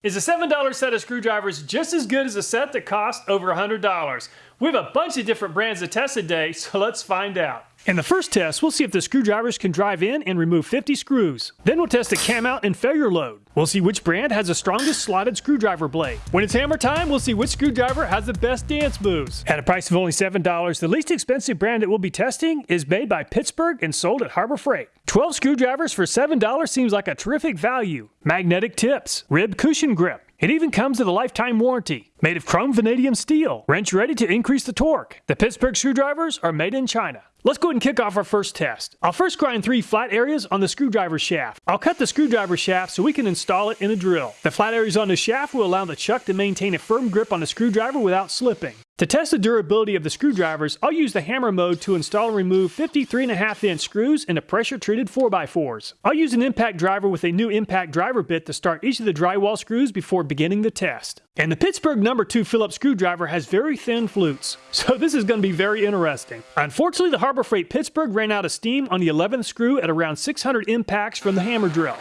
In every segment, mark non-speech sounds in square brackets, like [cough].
Is a $7 set of screwdrivers just as good as a set that costs over $100? We have a bunch of different brands to test today, [laughs] so let's find out. In the first test, we'll see if the screwdrivers can drive in and remove 50 screws. Then we'll test the cam out and failure load. We'll see which brand has the strongest slotted screwdriver blade. When it's hammer time, we'll see which screwdriver has the best dance moves. At a price of only $7, the least expensive brand that we'll be testing is made by Pittsburgh and sold at Harbor Freight. 12 screwdrivers for $7 seems like a terrific value. Magnetic tips, rib cushion grip, it even comes with a lifetime warranty. Made of chrome vanadium steel, wrench ready to increase the torque. The Pittsburgh screwdrivers are made in China. Let's go ahead and kick off our first test. I'll first grind three flat areas on the screwdriver shaft. I'll cut the screwdriver shaft so we can install it in a drill. The flat areas on the shaft will allow the chuck to maintain a firm grip on the screwdriver without slipping. To test the durability of the screwdrivers, I'll use the hammer mode to install and remove 53.5 inch screws into pressure treated 4x4s. I'll use an impact driver with a new impact driver bit to start each of the drywall screws before beginning the test. And the Pittsburgh number 2 Phillips screwdriver has very thin flutes, [laughs] so this is going to be very interesting. Unfortunately, the Harbor Freight Pittsburgh ran out of steam on the 11th screw at around 600 impacts from the hammer drill.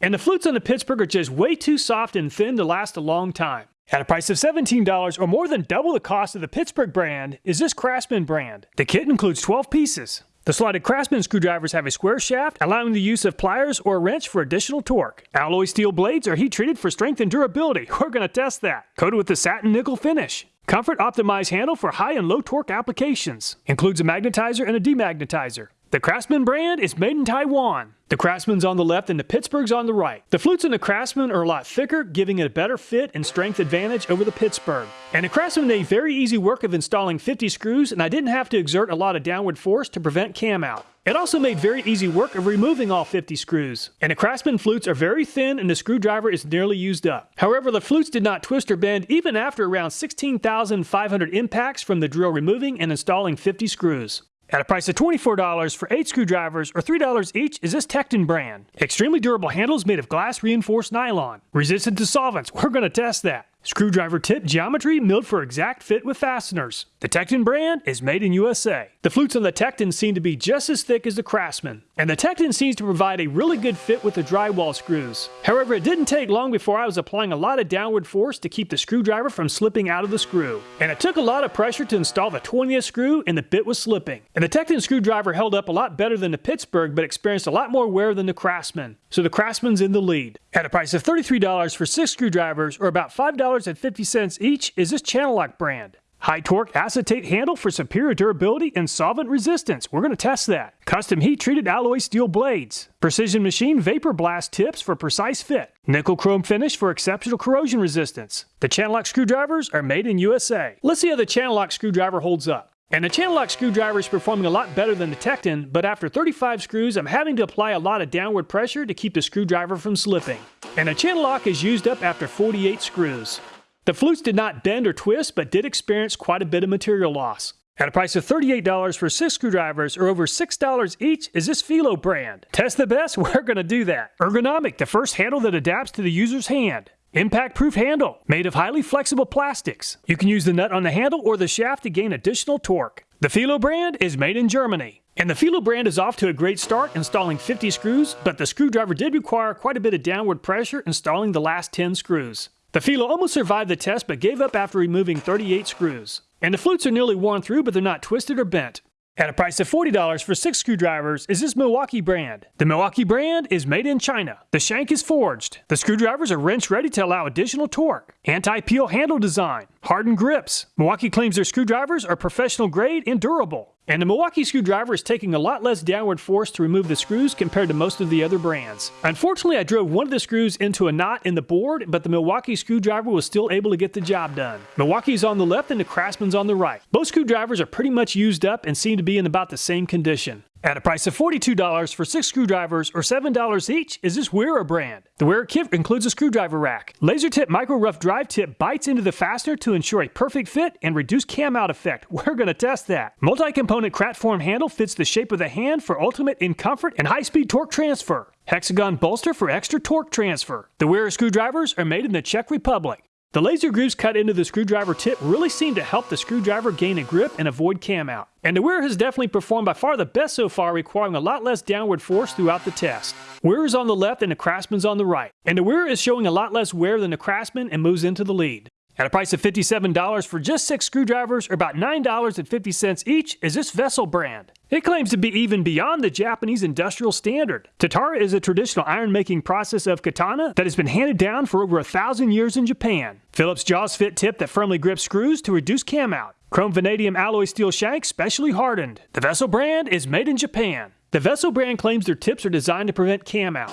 And the flutes on the Pittsburgh are just way too soft and thin to last a long time. At a price of $17 or more than double the cost of the Pittsburgh brand is this Craftsman brand. The kit includes 12 pieces. The slotted Craftsman screwdrivers have a square shaft, allowing the use of pliers or a wrench for additional torque. Alloy steel blades are heat treated for strength and durability. [laughs] We're going to test that. Coated with the satin nickel finish. Comfort optimized handle for high and low torque applications. Includes a magnetizer and a demagnetizer. The Craftsman brand is made in Taiwan. The Craftsman's on the left and the Pittsburgh's on the right. The flutes in the Craftsman are a lot thicker, giving it a better fit and strength advantage over the Pittsburgh. And the Craftsman made very easy work of installing 50 screws, and I didn't have to exert a lot of downward force to prevent cam out. It also made very easy work of removing all 50 screws. And the Craftsman flutes are very thin and the screwdriver is nearly used up. However, the flutes did not twist or bend even after around 16,500 impacts from the drill removing and installing 50 screws. At a price of $24 for 8 screwdrivers or $3 each is this Tekton brand. Extremely durable handles made of glass reinforced nylon. Resistant to solvents, we're going to test that. Screwdriver tip geometry milled for exact fit with fasteners. The Tekton brand is made in USA. The flutes on the Tekton seem to be just as thick as the Craftsman, and the Tekton seems to provide a really good fit with the drywall screws. However, it didn't take long before I was applying a lot of downward force to keep the screwdriver from slipping out of the screw. And it took a lot of pressure to install the 20th screw and the bit was slipping. And the Tekton screwdriver held up a lot better than the Pittsburgh but experienced a lot more wear than the Craftsman. So the Craftsman's in the lead. At a price of $33 for 6 screwdrivers or about $5 $2.50 each is this Channellock brand. High torque acetate handle for superior durability and solvent resistance. We're going to test that. Custom heat treated alloy steel blades. Precision machine vapor blast tips for precise fit. Nickel chrome finish for exceptional corrosion resistance. The Channellock screwdrivers are made in USA. Let's see how the Channellock screwdriver holds up. And the Channellock screwdriver is performing a lot better than the Tekton, but after 35 screws, I'm having to apply a lot of downward pressure to keep the screwdriver from slipping. And the Channellock is used up after 48 screws. The flutes did not bend or twist, but did experience quite a bit of material loss. At a price of $38 for six screwdrivers or over $6 each is this Felo brand. Test the best? [laughs] We're going to do that. Ergonomic, the first handle that adapts to the user's hand. Impact proof handle, made of highly flexible plastics. You can use the nut on the handle or the shaft to gain additional torque. The Felo brand is made in Germany. And the Felo brand is off to a great start installing 50 screws, but the screwdriver did require quite a bit of downward pressure installing the last 10 screws. The Felo almost survived the test but gave up after removing 38 screws. And the flutes are nearly worn through but they're not twisted or bent. At a price of $40 for six screwdrivers is this Milwaukee brand. The Milwaukee brand is made in China. The shank is forged. The screwdrivers are wrench ready to allow additional torque. Anti-peel handle design. Hardened grips. Milwaukee claims their screwdrivers are professional grade and durable. And the Milwaukee screwdriver is taking a lot less downward force to remove the screws compared to most of the other brands. Unfortunately, I drove one of the screws into a knot in the board, but the Milwaukee screwdriver was still able to get the job done. Milwaukee's on the left and the Craftsman's on the right. Both screwdrivers are pretty much used up and seem to be in about the same condition. At a price of $42 for six screwdrivers or $7 each is this Wera brand. The Wera kit includes a screwdriver rack. Laser tip micro rough drive tip bites into the fastener to ensure a perfect fit and reduce cam out effect. [laughs] We're going to test that. Multi-component Kraftform handle fits the shape of the hand for ultimate in comfort and high-speed torque transfer. Hexagon bolster for extra torque transfer. The Wera screwdrivers are made in the Czech Republic. The laser grooves cut into the screwdriver tip really seem to help the screwdriver gain a grip and avoid cam out. And the Wera has definitely performed by far the best so far, requiring a lot less downward force throughout the test. Wera is on the left and the Craftsman's on the right. And the Wera is showing a lot less wear than the Craftsman and moves into the lead. At a price of $57 for just six screwdrivers, or about $9.50 each, is this Vessel brand. It claims to be even beyond the Japanese industrial standard. Tatara is a traditional iron-making process of katana that has been handed down for over a thousand years in Japan. Phillips jaws fit tip that firmly grips screws to reduce cam out. Chrome vanadium alloy steel shank specially hardened. The Vessel brand is made in Japan. The Vessel brand claims their tips are designed to prevent cam out.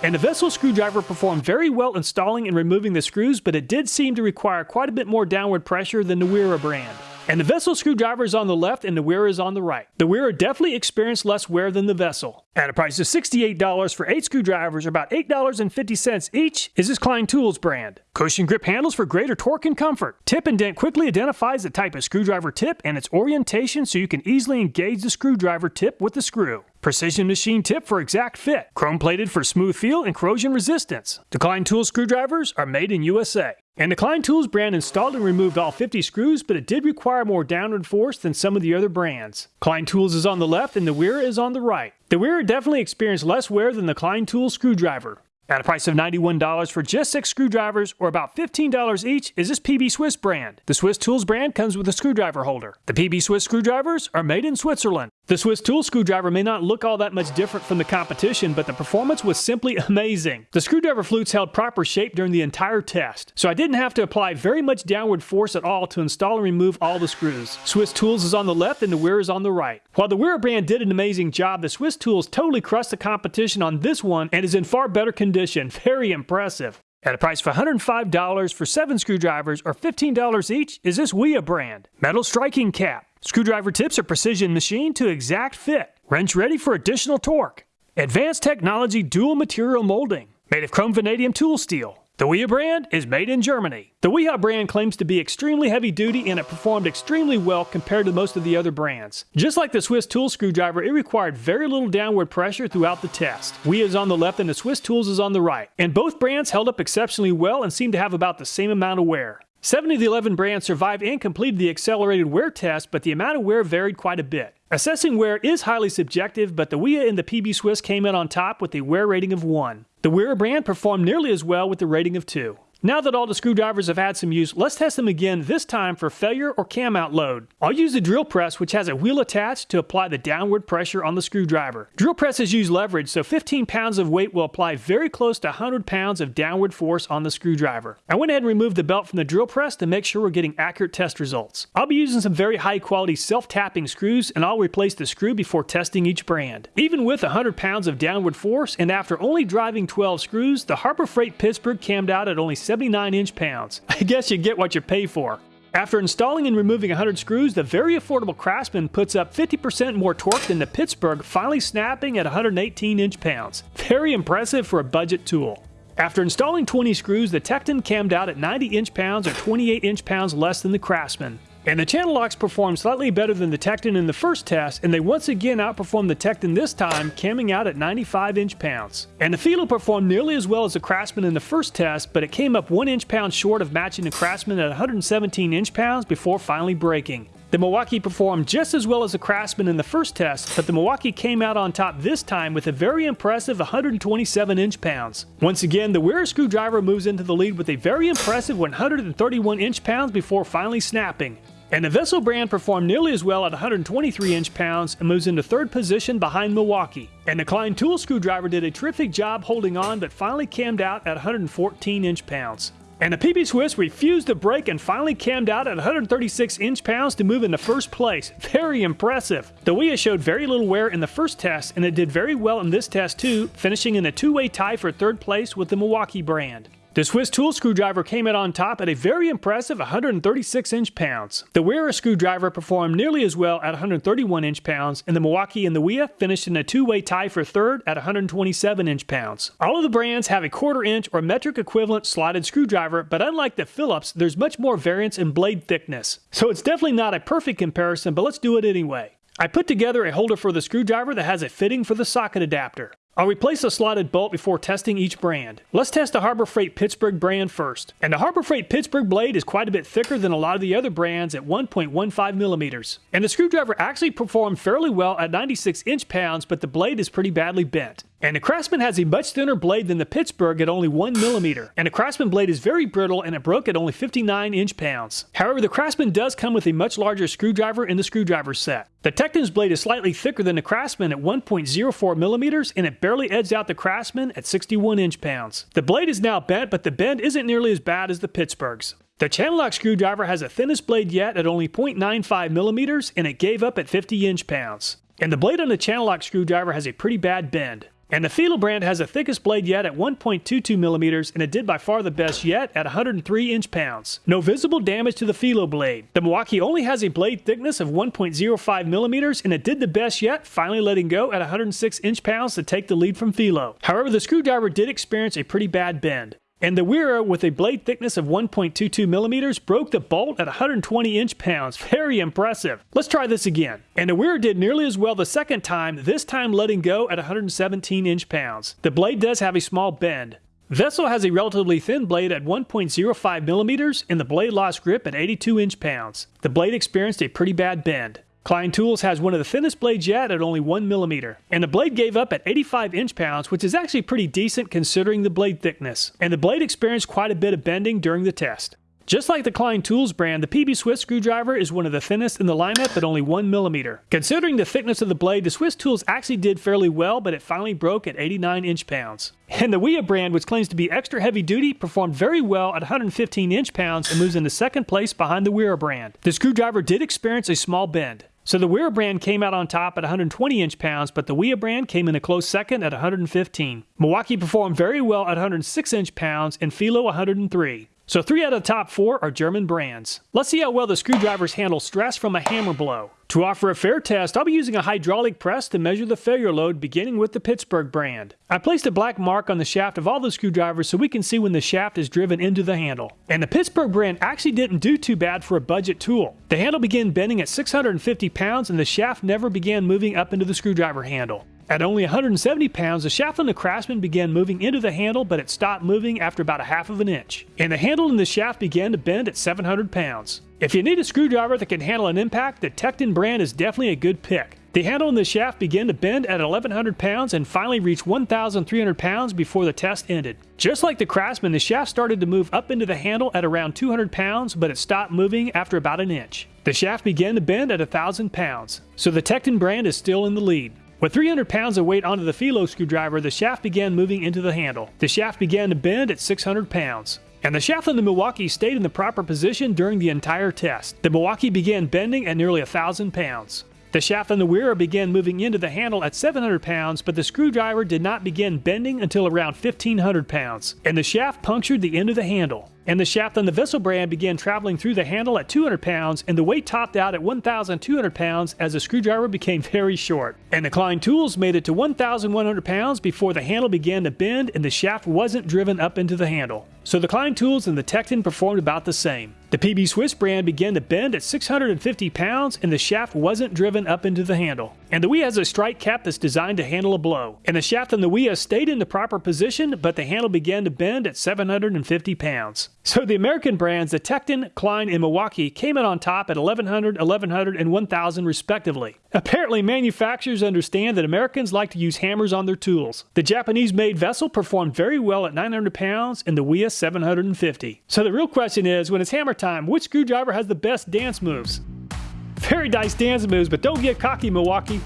And the Vessel screwdriver performed very well installing and removing the screws, but it did seem to require quite a bit more downward pressure than the Wera brand. And the Vessel screwdriver is on the left and the Wera is on the right. The Wera definitely experienced less wear than the Vessel. At a price of $68 for 8 screwdrivers, or about $8.50 each, is this Klein Tools brand. Cushion grip handles for greater torque and comfort. Tip-Ident quickly identifies the type of screwdriver tip and its orientation so you can easily engage the screwdriver tip with the screw. Precision machine tip for exact fit. Chrome plated for smooth feel and corrosion resistance. The Klein Tools screwdrivers are made in USA. And the Klein Tools brand installed and removed all 50 screws, but it did require more downward force than some of the other brands. Klein Tools is on the left and the Wera is on the right. The Wera definitely experienced less wear than the Klein Tools screwdriver. At a price of $91 for just six screwdrivers, or about $15 each, is this PB Swiss brand. The Swiss Tools brand comes with a screwdriver holder. The PB Swiss screwdrivers are made in Switzerland. The Swiss Tool screwdriver may not look all that much different from the competition, but the performance was simply amazing. The screwdriver flutes held proper shape during the entire test, so I didn't have to apply very much downward force at all to install and remove all the screws. Swiss Tools is on the left and the Wera is on the right. While the Wera brand did an amazing job, the Swiss Tools totally crushed the competition on this one and is in far better condition. [laughs] Very impressive. At a price of $105 for 7 screwdrivers or $15 each is this Wiha brand. Metal striking cap. Screwdriver tips are precision machined to exact fit. Wrench ready for additional torque. Advanced technology dual material molding. Made of chrome vanadium tool steel. The Wiha brand is made in Germany. The Wiha brand claims to be extremely heavy duty and it performed extremely well compared to most of the other brands. Just like the Swiss tool screwdriver, it required very little downward pressure throughout the test. Wiha is on the left and the Swiss tools is on the right. And both brands held up exceptionally well and seemed to have about the same amount of wear. Seven of the 11 brands survived and completed the accelerated wear test, but the amount of wear varied quite a bit. Assessing wear is highly subjective, but the Wiha and the PB Swiss came in on top with a wear rating of 1. The Wera brand performed nearly as well with a rating of 2. Now that all the screwdrivers have had some use, let's test them again, this time for failure or cam out load. I'll use the drill press, which has a wheel attached to apply the downward pressure on the screwdriver. Drill presses use leverage, so 15 pounds of weight will apply very close to 100 pounds of downward force on the screwdriver. I went ahead and removed the belt from the drill press to make sure we're getting accurate test results. I'll be using some very high quality self-tapping screws, and I'll replace the screw before testing each brand. Even with 100 pounds of downward force, and after only driving 12 screws, the Harbor Freight Pittsburgh cammed out at only 79 inch pounds. [laughs] I guess you get what you pay for. After installing and removing 100 screws, the very affordable Craftsman puts up 50% more torque than the Pittsburgh, finally snapping at 118 inch pounds. Very impressive for a budget tool. After installing 20 screws, the Tekton cammed out at 90 inch pounds or 28 inch pounds less than the Craftsman. And the Channellocks performed slightly better than the Tekton in the first test, and they once again outperformed the Tekton this time, camming out at 95 inch pounds. And the Felo performed nearly as well as the Craftsman in the first test, but it came up 1 inch pound short of matching the Craftsman at 117 inch pounds before finally breaking. The Milwaukee performed just as well as the Craftsman in the first test, but the Milwaukee came out on top this time with a very impressive 127 inch pounds. Once again, the Wera screwdriver moves into the lead with a very impressive 131 inch pounds before finally snapping. And the Vessel brand performed nearly as well at 123 inch pounds and moves into third position behind Milwaukee. And the Klein tool screwdriver did a terrific job holding on but finally cammed out at 114 inch pounds. And the PB Swiss refused to break and finally cammed out at 136 inch pounds to move into first place. [laughs] Very impressive. The Wiha showed very little wear in the first test and it did very well in this test too, finishing in a two-way tie for third place with the Milwaukee brand. The Swiss tool screwdriver came out on top at a very impressive 136 inch pounds. The Wera screwdriver performed nearly as well at 131 inch pounds, and the Milwaukee and the Wiha finished in a two-way tie for third at 127 inch pounds. All of the brands have a quarter inch or metric equivalent slotted screwdriver, but unlike the Phillips, there's much more variance in blade thickness. So it's definitely not a perfect comparison, but let's do it anyway. I put together a holder for the screwdriver that has a fitting for the socket adapter. I'll replace the slotted bolt before testing each brand. Let's test the Harbor Freight Pittsburgh brand first. And the Harbor Freight Pittsburgh blade is quite a bit thicker than a lot of the other brands at 1.15 millimeters. And the screwdriver actually performed fairly well at 96 inch pounds, but the blade is pretty badly bent. And the Craftsman has a much thinner blade than the Pittsburgh at only 1 millimeter. And the Craftsman blade is very brittle and it broke at only 59 inch pounds. However, the Craftsman does come with a much larger screwdriver in the screwdriver set. The Tekton's blade is slightly thicker than the Craftsman at 1.04 millimeters and it barely edged out the Craftsman at 61 inch pounds. The blade is now bent, but the bend isn't nearly as bad as the Pittsburgh's. The Channellock screwdriver has the thinnest blade yet at only 0.95 millimeters and it gave up at 50 inch pounds. And the blade on the Channellock screwdriver has a pretty bad bend. And the Felo brand has the thickest blade yet at 1.22 millimeters, and it did by far the best yet at 103 inch pounds. No visible damage to the Felo blade. The Milwaukee only has a blade thickness of 1.05 millimeters, and it did the best yet, finally letting go at 106 inch pounds to take the lead from Felo. However, the screwdriver did experience a pretty bad bend. And the Wera, with a blade thickness of 1.22 millimeters, broke the bolt at 120 inch pounds. Very impressive. Let's try this again. And the Wera did nearly as well the second time, this time letting go at 117 inch pounds. The blade does have a small bend. Vessel has a relatively thin blade at 1.05 millimeters, and the blade lost grip at 82 inch pounds. The blade experienced a pretty bad bend. Klein Tools has one of the thinnest blades yet at only 1 millimeter, and the blade gave up at 85 inch pounds, which is actually pretty decent considering the blade thickness, and the blade experienced quite a bit of bending during the test. Just like the Klein Tools brand, the PB Swiss screwdriver is one of the thinnest in the lineup at only 1 millimeter. Considering the thickness of the blade, the Swiss Tools actually did fairly well, but it finally broke at 89 inch pounds. And the Wiha brand, which claims to be extra heavy duty, performed very well at 115 inch pounds and moves into second place behind the Wera brand. The screwdriver did experience a small bend. So the Wera brand came out on top at 120 inch pounds, but the Wiha brand came in a close second at 115. Milwaukee performed very well at 106 inch pounds and Felo 103. So three out of the top four are German brands. Let's see how well the screwdrivers handle stress from a hammer blow. To offer a fair test, I'll be using a hydraulic press to measure the failure load beginning with the Pittsburgh brand. I placed a black mark on the shaft of all the screwdrivers so we can see when the shaft is driven into the handle. And the Pittsburgh brand actually didn't do too bad for a budget tool. The handle began bending at 650 pounds and the shaft never began moving up into the screwdriver handle. At only 170 pounds, the shaft on the Craftsman began moving into the handle, but it stopped moving after about a half of an inch. And the handle in the shaft began to bend at 700 pounds. If you need a screwdriver that can handle an impact, the Tekton brand is definitely a good pick. The handle in the shaft began to bend at 1100 pounds and finally reached 1300 pounds before the test ended. Just like the Craftsman, the shaft started to move up into the handle at around 200 pounds, but it stopped moving after about an inch. The shaft began to bend at 1000 pounds, so the Tekton brand is still in the lead. With 300 pounds of weight onto the Felo screwdriver, the shaft began moving into the handle. The shaft began to bend at 600 pounds. And the shaft on the Milwaukee stayed in the proper position during the entire test. The Milwaukee began bending at nearly 1,000 pounds. The shaft on the Wera began moving into the handle at 700 pounds, but the screwdriver did not begin bending until around 1500 pounds, and the shaft punctured the end of the handle and the shaft on the Vessel brand began traveling through the handle at 200 pounds, and the weight topped out at 1,200 pounds as the screwdriver became [laughs] very short. And the Klein tools made it to 1,100 pounds before the handle began to bend and the shaft wasn't driven up into the handle. So the Klein tools and the Tekton performed about the same. The PB Swiss brand began to bend at 650 pounds and the shaft wasn't driven up into the handle. And the Wiha has a strike cap that's designed to handle a blow. And the shaft on the Wiha stayed in the proper position, but the handle began to bend at 750 pounds. So the American brands, the Tekton, Klein, and Milwaukee, came out on top at 1100, 1100, and 1000 respectively. Apparently, manufacturers understand that Americans like to use hammers on their tools. The Japanese-made Vessel performed very well at 900 pounds and the Wiha 750. So the real question is, when it's hammer time, which screwdriver has the best dance moves? Very nice dance moves, but don't get cocky, Milwaukee.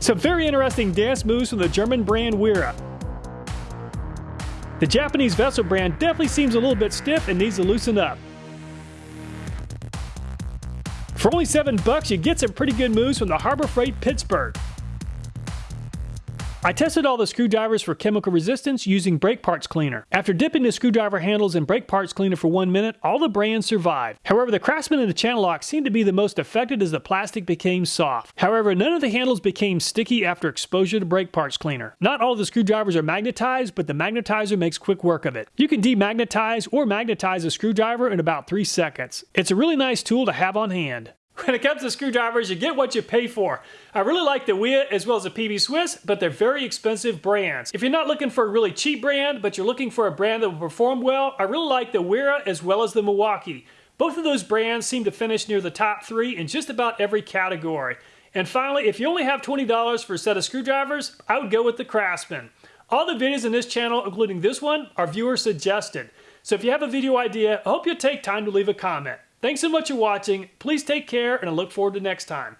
Some very interesting dance moves from the German brand Wera. The Japanese Vessel brand definitely seems a little bit stiff and needs to loosen up. For only 7 bucks, you get some pretty good moves from the Harbor Freight Pittsburgh. I tested all the screwdrivers for chemical resistance using brake parts cleaner. After dipping the screwdriver handles in brake parts cleaner for one minute, all the brands survived. However, the Craftsman and the Channellock seemed to be the most affected as the plastic became soft. However, none of the handles became sticky after exposure to brake parts cleaner. Not all the screwdrivers are magnetized, but the magnetizer makes quick work of it. You can demagnetize or magnetize a screwdriver in about 3 seconds. It's a really nice tool to have on hand. When it comes to screwdrivers, you get what you pay for. I really like the Wiha as well as the PB Swiss, but they're very expensive brands. If you're not looking for a really cheap brand, but you're looking for a brand that will perform well, I really like the Wera as well as the Milwaukee. Both of those brands seem to finish near the top three in just about every category. And finally, if you only have $20 for a set of screwdrivers, I would go with the Craftsman. All the videos in this channel, including this one, are viewer suggested. So if you have a video idea, I hope you take time to leave a comment. Thanks so much for watching. Please take care, and I look forward to next time.